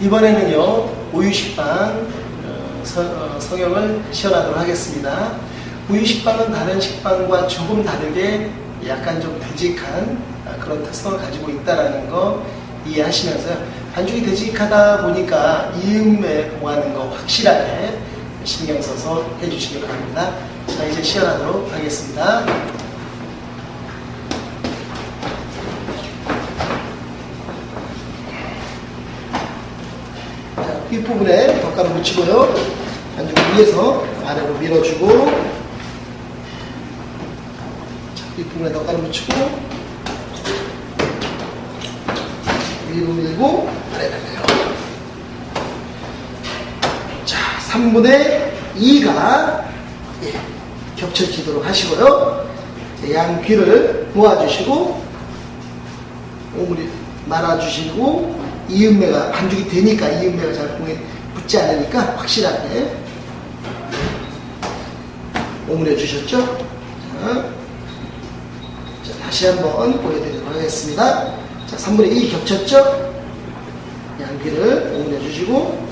이번에는요 우유식빵 어, 서- 어, 성형을 시연하도록 하겠습니다. 우유식빵은 다른 식빵과 조금 다르게 약간 좀 되직한 아, 그런 특성을 가지고 있다는 거 이해하시면서요. 반죽이 되직하다 보니까 이음에 봉하는 거 확실하게 신경 써서 해주시기 바랍니다. 자 이제 시연하도록 하겠습니다. 자, 윗부분에 덧가루 묻히고요. 반죽 위에서 아래로 밀어주고 자, 윗부분에 덧가루 묻히고 위로 밀고 아래로 내려 자, 3분의 2가 예, 겹쳐지도록 하시고요. 자, 양 귀를 모아주시고 오므리 말아주시고 이음매가 반죽이 되니까 이음매가 잘 공에 붙지 않으니까 확실하게 오므려 주셨죠? 자, 자, 다시 한번 보여드리도록 하겠습니다. 자, 3분의 2 겹쳤죠? 양귀를 오므려 주시고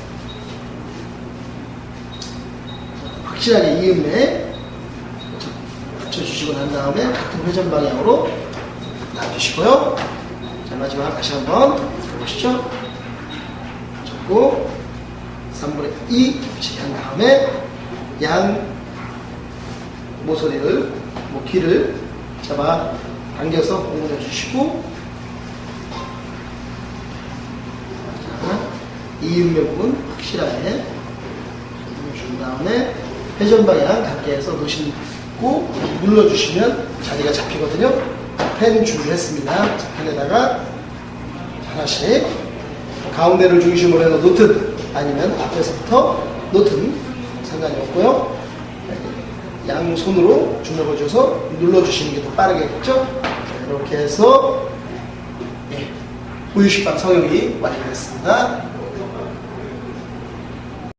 확실하게 이음매 붙여주시고 난 다음에 같은 회전 방향으로 놔주시고요. 자, 마지막 다시 한번 해 보시죠. 접고 3분의 2 겹치게 한 다음에 양 모서리를, 뭐 귀를 잡아 당겨서 오므려 주시고 자, 이음매 부분 확실하게 준 다음에 회전 방향 갖게 해서 놓으시고 눌러주시면 자리가 잡히거든요. 펜 준비했습니다. 자, 펜에다가 하나씩 가운데를 중심으로 해서 놓든 아니면 앞에서부터 놓든 상관이 없고요. 양손으로 주먹을 줘서 눌러주시는 게 더 빠르겠죠? 자, 이렇게 해서 예, 우유식빵 성형이 완료됐습니다.